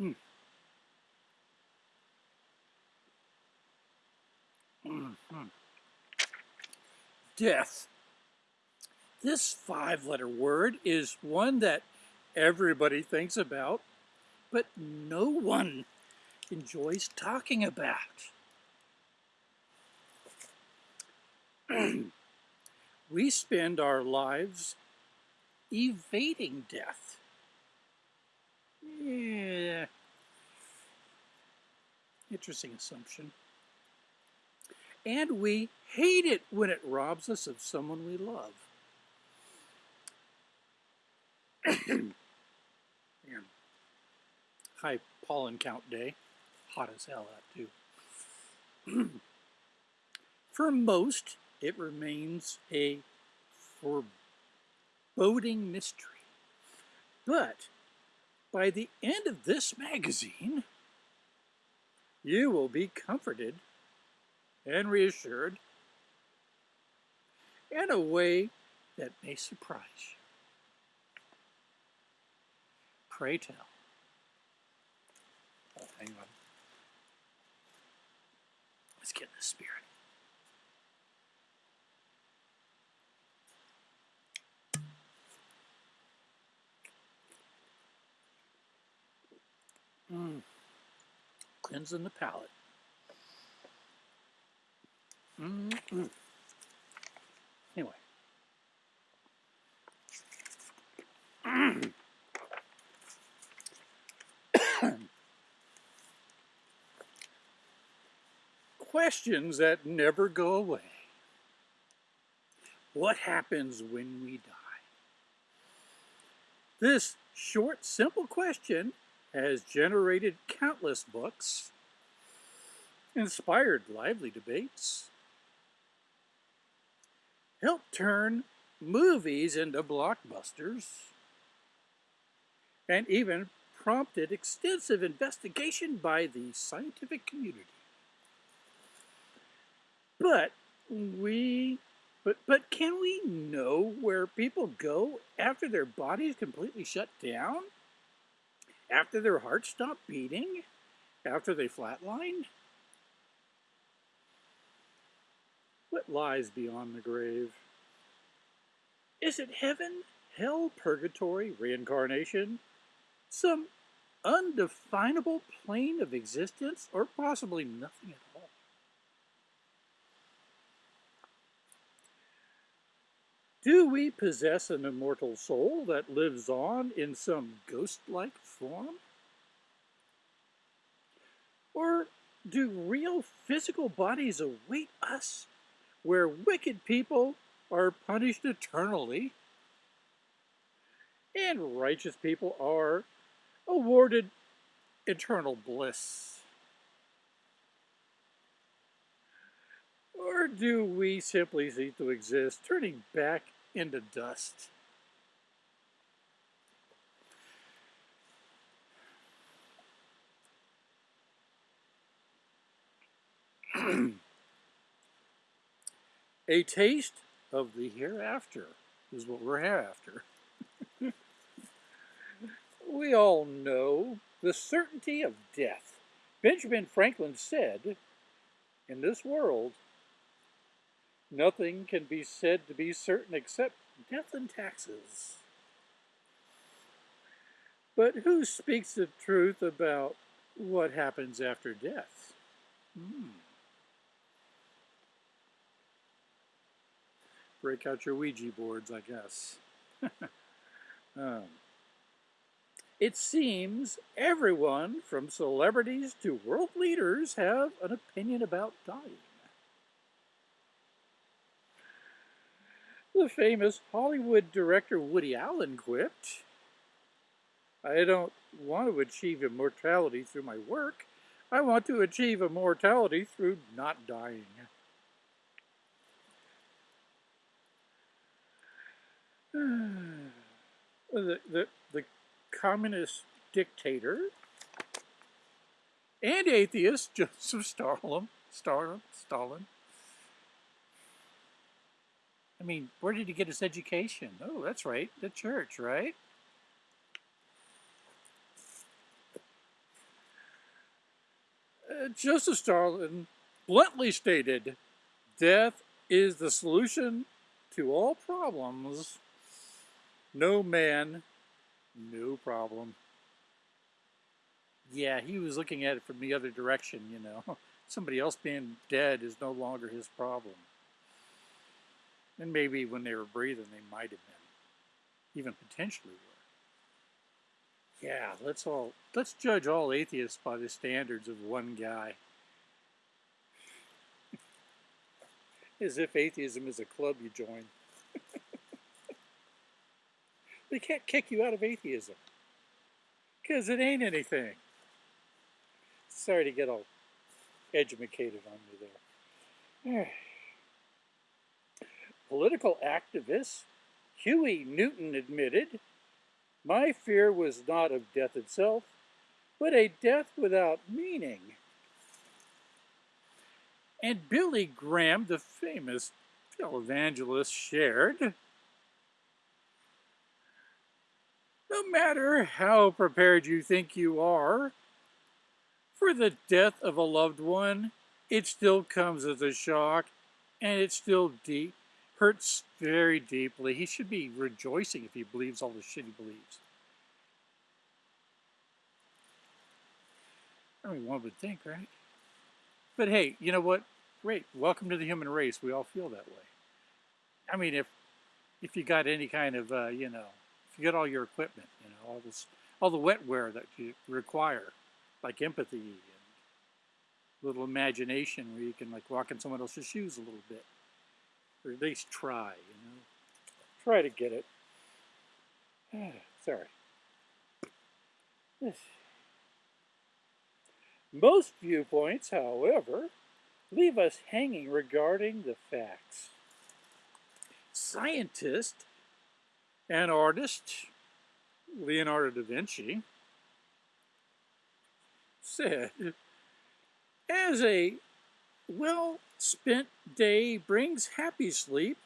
Hmm. Mm -hmm. Death. This five-letter word is one that everybody thinks about, but no one enjoys talking about. we spend our lives evading death. Yeah. Interesting assumption. And we hate it when it robs us of someone we love. High pollen count day. Hot as hell out too. For most, it remains a foreboding mystery. But by the end of this magazine, you will be comforted and reassured in a way that may surprise you. Pray tell. Oh, hang on. Let's get in the spirit. Mm. Cleansing the palate. Mm. Anyway. Questions that never go away. What happens when we die? This short, simple question has generated countless books, inspired lively debates, helped turn movies into blockbusters, and even prompted extensive investigation by the scientific community. But we but but can we know where people go after their bodies completely shut down? After their hearts stop beating? After they flatline? What lies beyond the grave? Is it heaven, hell, purgatory, reincarnation? Some undefinable plane of existence, or possibly nothing at all? Do we possess an immortal soul that lives on in some ghost-like form? Or do real physical bodies await us where wicked people are punished eternally and righteous people are awarded eternal bliss? Or do we simply cease to exist, turning back into dust? A taste of the hereafter is what we're after. we all know the certainty of death. Benjamin Franklin said, in this world, Nothing can be said to be certain except death and taxes. But who speaks the truth about what happens after death? Hmm. Break out your Ouija boards, I guess. um, it seems everyone, from celebrities to world leaders, have an opinion about dying. The famous Hollywood director Woody Allen quipped, I don't want to achieve immortality through my work. I want to achieve immortality through not dying. the, the, the communist dictator and atheist Joseph Stalin, Stalin, Stalin I mean, where did he get his education? Oh, that's right, the church, right? Uh, Joseph Stalin bluntly stated, death is the solution to all problems. No man, no problem. Yeah, he was looking at it from the other direction, you know. Somebody else being dead is no longer his problem. And maybe when they were breathing, they might have been. Even potentially were. Yeah, let's all let's judge all atheists by the standards of one guy. As if atheism is a club you join. they can't kick you out of atheism. Because it ain't anything. Sorry to get all educated on you there. Political activist Huey Newton admitted, My fear was not of death itself, but a death without meaning. And Billy Graham, the famous televangelist, shared, No matter how prepared you think you are for the death of a loved one, it still comes as a shock and it's still deep hurts very deeply. He should be rejoicing if he believes all the shit he believes. I mean, one would think, right? But hey, you know what? Great. Welcome to the human race. We all feel that way. I mean, if if you got any kind of, uh, you know, if you got all your equipment, you know, all this, all the wetware that you require, like empathy and little imagination where you can like walk in someone else's shoes a little bit. Or at least try, you know. Try to get it. Sorry. Most viewpoints, however, leave us hanging regarding the facts. Scientist and artist Leonardo da Vinci said, as a well spent day brings happy sleep,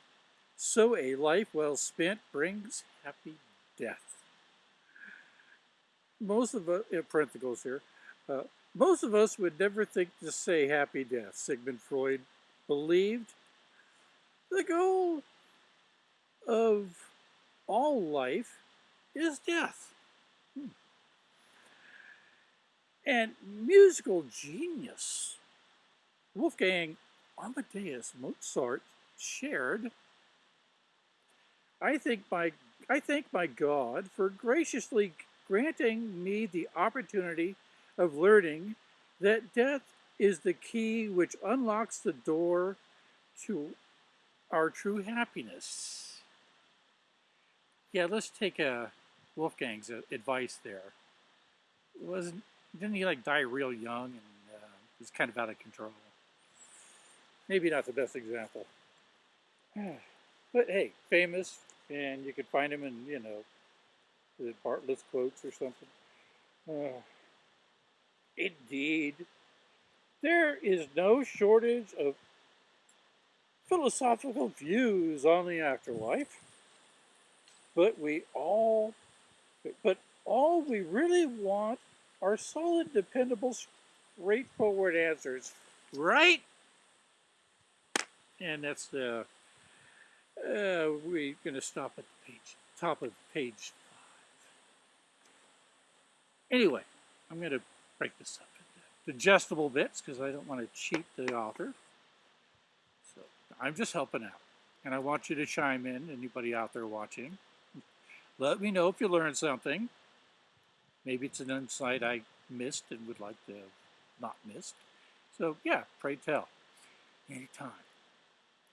so a life well spent brings happy death. Most of us, parentheses here, uh, most of us would never think to say happy death. Sigmund Freud believed the goal of all life is death. Hmm. And musical genius Wolfgang Amadeus Mozart shared, I thank my, I thank my God for graciously granting me the opportunity of learning that death is the key which unlocks the door to our true happiness. Yeah, let's take uh, Wolfgang's advice there. Wasn't didn't he like die real young and uh, was kind of out of control? Maybe not the best example. But hey, famous, and you could find him in, you know, the Bartlett's quotes or something. Uh, indeed, there is no shortage of philosophical views on the afterlife, but we all, but all we really want are solid, dependable, straightforward answers, right? And that's the, uh, we're going to stop at the page, top of page five. Anyway, I'm going to break this up into digestible bits because I don't want to cheat the author. So I'm just helping out. And I want you to chime in, anybody out there watching. Let me know if you learned something. Maybe it's an insight I missed and would like to not missed. So yeah, pray tell. Anytime.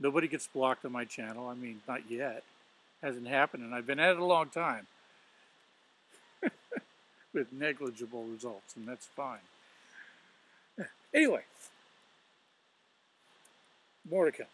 Nobody gets blocked on my channel. I mean, not yet. Hasn't happened, and I've been at it a long time. With negligible results, and that's fine. Anyway, more to come.